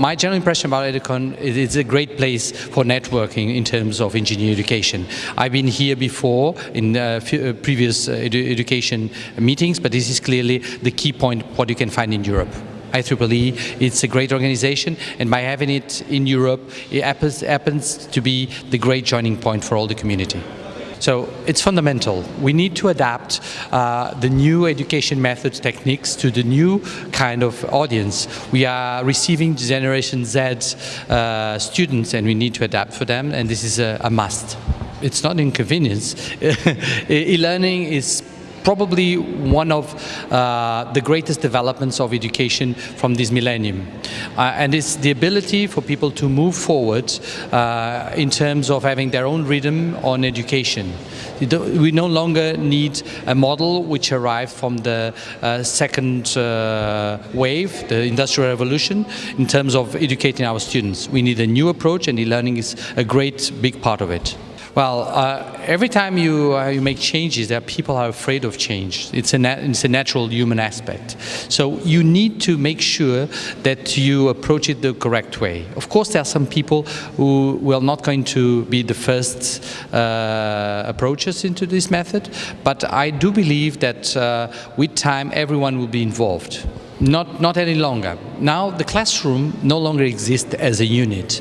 my general impression about Educon is it's a great place for networking in terms of engineering education. I've been here before in uh, uh, previous uh, edu education meetings, but this is clearly the key point what you can find in Europe. IEEE, it's a great organization and by having it in Europe, it happens, happens to be the great joining point for all the community. So it's fundamental. We need to adapt uh, the new education methods, techniques to the new kind of audience. We are receiving Generation Z uh, students and we need to adapt for them and this is a, a must. It's not inconvenience. E-learning is probably one of uh, the greatest developments of education from this millennium. Uh, and it's the ability for people to move forward uh, in terms of having their own rhythm on education. We no longer need a model which arrived from the uh, second uh, wave, the Industrial Revolution, in terms of educating our students. We need a new approach and e-learning is a great big part of it. Well, uh, every time you, uh, you make changes, there people are afraid of change. It's a, it's a natural human aspect. So you need to make sure that you approach it the correct way. Of course, there are some people who will not going to be the first uh, approaches into this method, but I do believe that uh, with time, everyone will be involved. Not, not any longer. Now the classroom no longer exists as a unit.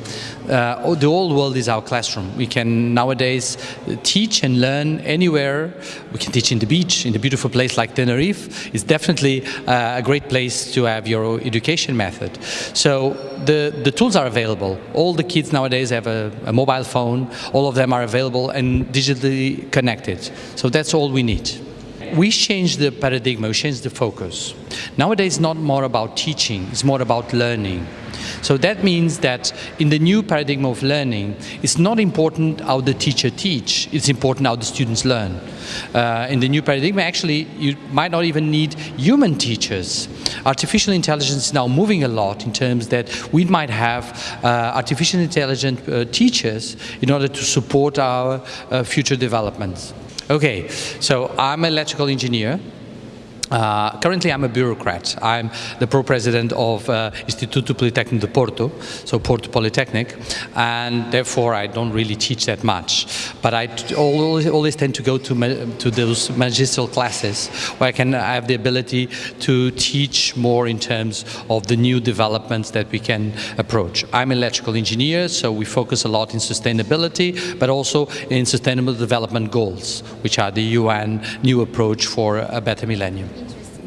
Uh, the whole world is our classroom. We can nowadays teach and learn anywhere. We can teach in the beach, in a beautiful place like Tenerife. It's definitely uh, a great place to have your education method. So the, the tools are available. All the kids nowadays have a, a mobile phone. All of them are available and digitally connected. So that's all we need we changed the paradigm, we changed the focus. Nowadays it's not more about teaching, it's more about learning. So that means that in the new paradigm of learning, it's not important how the teacher teach, it's important how the students learn. Uh, in the new paradigm, actually, you might not even need human teachers. Artificial intelligence is now moving a lot in terms that we might have uh, artificial intelligent uh, teachers in order to support our uh, future developments. Okay, so I'm an electrical engineer. Uh, currently, I'm a bureaucrat. I'm the pro-president of uh, Instituto Politécnico de Porto, so Porto Polytechnic, and therefore I don't really teach that much. But I always, always tend to go to, to those magistral classes where I can have the ability to teach more in terms of the new developments that we can approach. I'm an electrical engineer, so we focus a lot in sustainability, but also in sustainable development goals, which are the UN new approach for a better millennium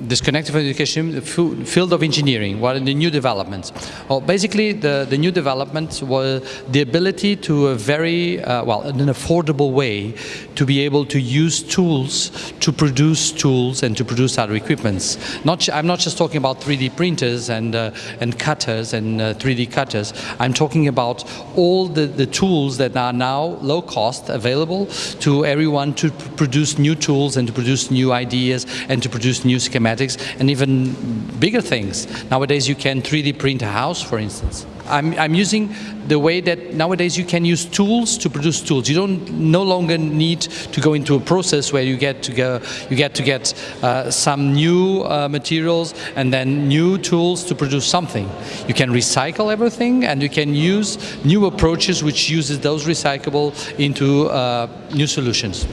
disconnected from education, the field of engineering, what are the new developments? Well, basically the, the new developments were the ability to a very, uh, well, in an affordable way to be able to use tools to produce tools and to produce other equipments. Not, I'm not just talking about 3D printers and, uh, and cutters and uh, 3D cutters. I'm talking about all the, the tools that are now low cost available to everyone to produce new tools and to produce new ideas and to produce new schematics and even bigger things. Nowadays you can 3D print a house, for instance. I'm, I'm using the way that nowadays you can use tools to produce tools. You don't no longer need to go into a process where you get to go, you get to get uh, some new uh, materials and then new tools to produce something. You can recycle everything and you can use new approaches which uses those recyclable into uh, new solutions.